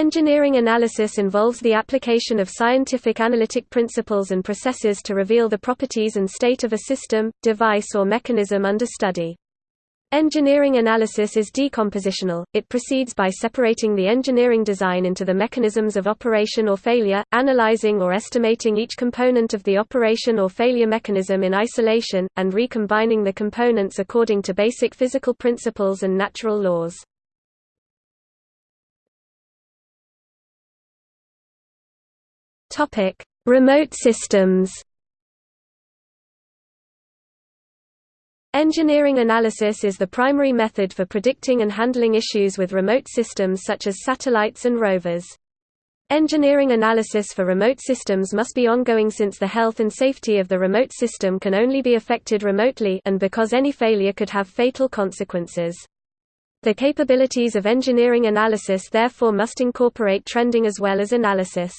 Engineering analysis involves the application of scientific analytic principles and processes to reveal the properties and state of a system, device or mechanism under study. Engineering analysis is decompositional, it proceeds by separating the engineering design into the mechanisms of operation or failure, analyzing or estimating each component of the operation or failure mechanism in isolation, and recombining the components according to basic physical principles and natural laws. Topic: Remote systems. Engineering analysis is the primary method for predicting and handling issues with remote systems such as satellites and rovers. Engineering analysis for remote systems must be ongoing since the health and safety of the remote system can only be affected remotely and because any failure could have fatal consequences. The capabilities of engineering analysis therefore must incorporate trending as well as analysis.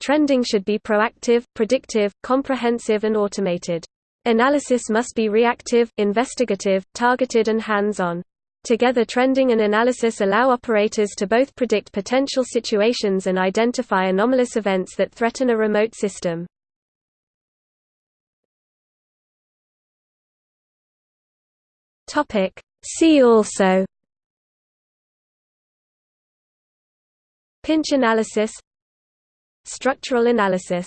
Trending should be proactive, predictive, comprehensive and automated. Analysis must be reactive, investigative, targeted and hands-on. Together trending and analysis allow operators to both predict potential situations and identify anomalous events that threaten a remote system. See also Pinch analysis Structural analysis